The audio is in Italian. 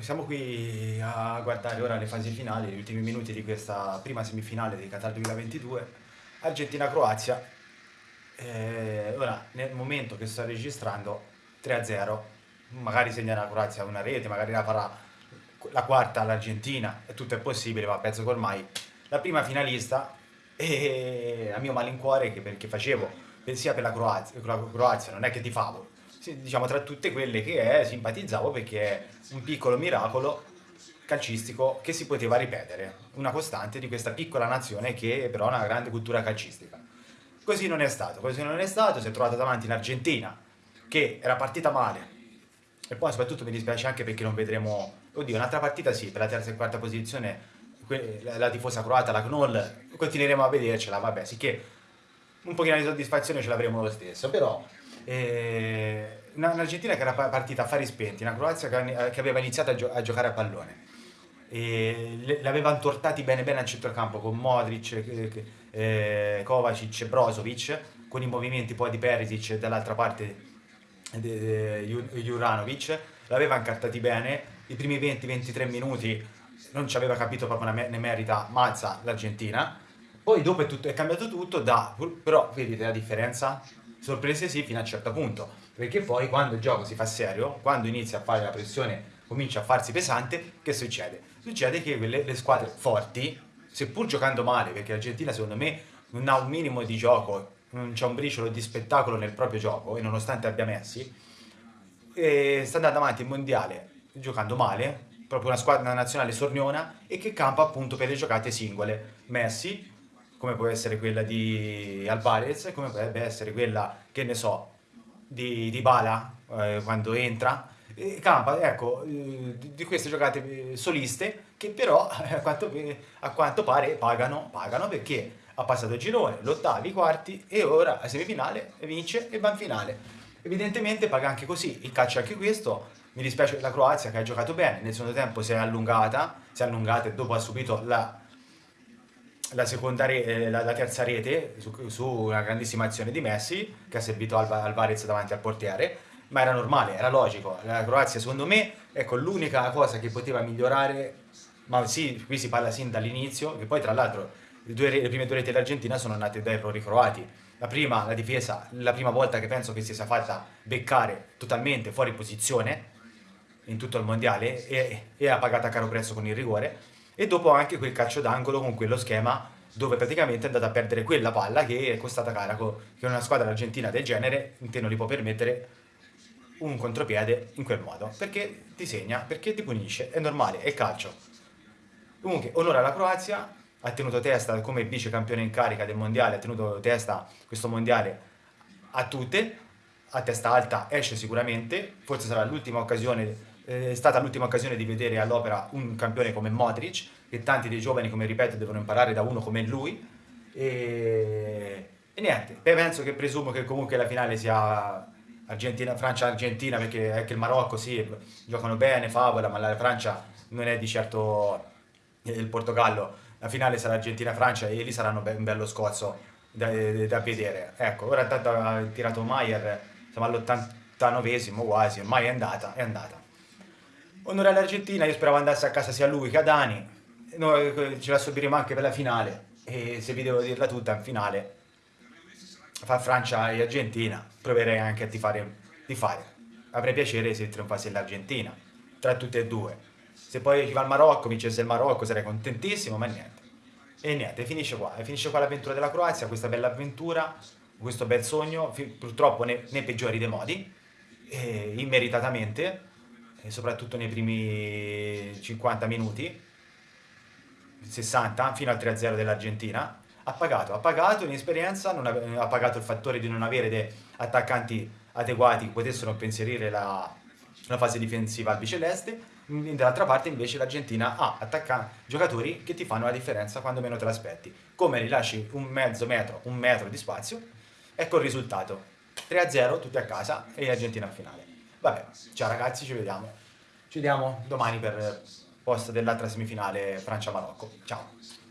siamo qui a guardare ora le fasi finali, gli ultimi minuti di questa prima semifinale di Qatar 2022, Argentina-Croazia. Eh, ora, nel momento che sto registrando, 3-0, magari segna la Croazia una rete, magari la farà la quarta all'Argentina, tutto è possibile, ma penso che ormai la prima finalista, e a mio malincuore, che perché facevo, sia per la Croazia, la Croazia non è che ti favo, diciamo tra tutte quelle che è, simpatizzavo perché è un piccolo miracolo calcistico che si poteva ripetere, una costante di questa piccola nazione che però ha una grande cultura calcistica. Così non è stato, così non è stato, si è trovato davanti in Argentina che era partita male e poi soprattutto mi dispiace anche perché non vedremo, oddio un'altra partita sì, per la terza e quarta posizione la tifosa croata, la Knoll, continueremo a vedercela, vabbè, sicché un pochino di soddisfazione ce l'avremo lo stesso, però eh, un'Argentina che era partita a fari spenti, una Croazia che, aveva iniziato a, gio a giocare a pallone. E l'aveva intortati bene bene al centrocampo con Modric, eh, Kovacic, Brozovic, con i movimenti poi di Perisic dall'altra parte Juranovic, l'aveva incartati bene, i primi 20-23 minuti non ci aveva capito proprio ne merita Mazza l'Argentina, poi dopo è, tutto, è cambiato tutto, da, però vedete la differenza? Sorprese sì fino a un certo punto, perché poi quando il gioco si fa serio, quando inizia a fare la pressione, comincia a farsi pesante, che succede? Succede che quelle, le squadre forti, seppur giocando male, perché l'Argentina secondo me non ha un minimo di gioco, non c'è un briciolo di spettacolo nel proprio gioco, e nonostante abbia Messi, e sta andando avanti il mondiale giocando male, proprio una squadra nazionale sorniona, e che campa appunto per le giocate singole. Messi come può essere quella di Alvarez, come potrebbe essere quella, che ne so, di, di Bala, eh, quando entra, e campa, ecco, eh, di queste giocate eh, soliste, che però a quanto, a quanto pare pagano, pagano perché ha passato il girone, l'ottavi, i quarti, e ora a semifinale vince e va in finale. Evidentemente paga anche così, il calcio è anche questo, mi dispiace la Croazia che ha giocato bene, nel secondo tempo si è allungata, si è allungata e dopo ha subito la la, re, eh, la, la, terza rete su, su, una grandissima azione di Messi che ha servito Alva, Alvarez davanti al portiere ma era normale, era logico. La Croazia secondo me ecco l'unica cosa che poteva migliorare ma sì, qui si parla sin dall'inizio che poi tra l'altro le, le, prime due reti dell'Argentina sono nate da errori croati. La prima, la difesa, la prima volta che penso che si sia fatta beccare totalmente fuori posizione in tutto il mondiale e, e ha pagato a caro prezzo con il rigore e dopo anche quel calcio d'angolo con quello schema dove praticamente è andata a perdere quella palla che è costata cara, che una squadra argentina del genere te non gli può permettere un contropiede in quel modo, perché ti segna, perché ti punisce, è normale, è calcio. Comunque, onore alla Croazia, ha tenuto testa come vice campione in carica del mondiale, ha tenuto testa questo mondiale a tutte, a testa alta esce sicuramente, forse sarà l'ultima occasione è stata l'ultima occasione di vedere all'opera un campione come Modric, che tanti dei giovani, come ripeto, devono imparare da uno come lui. E, e niente, penso che presumo che comunque la finale sia Francia-Argentina, perché anche il Marocco sì, giocano bene, favola, ma la Francia non è di certo il Portogallo. La finale sarà Argentina-Francia e lì saranno un bello scozzo da, da vedere. Ecco, ora intanto ha tirato Maier, siamo all'89esimo quasi, ormai è andata, è andata. Onore all'Argentina, io speravo andasse a casa sia lui che a Dani, noi eh, ce la subiremo anche per la finale, e se vi devo dirla tutta, in finale, fa Francia e Argentina, proverei anche a tifare, tifare. Avrei piacere se trionfasse l'Argentina, tra tutte e due. Se poi ci va il Marocco, vincesse il Marocco, sarei contentissimo, ma niente. E niente, finisce qua, finisce qua l'avventura della Croazia, questa bella avventura, questo bel sogno, purtroppo nei, nei peggiori dei modi, immeritatamente, e soprattutto nei primi 50 minuti, 60 fino al 3-0 dell'Argentina, ha pagato, ha pagato inesperienza, ha pagato il fattore di non avere attaccanti adeguati che potessero impensierire la, la fase difensiva albiceleste, dall'altra parte invece l'Argentina ha giocatori che ti fanno la differenza quando meno te l'aspetti, come rilasci un mezzo metro, un metro di spazio, ecco il risultato, 3-0 tutti a casa e l'Argentina a finale. Vabbè, ciao ragazzi, ci vediamo. Ci vediamo domani per post dell'altra semifinale Francia-Marocco. Ciao.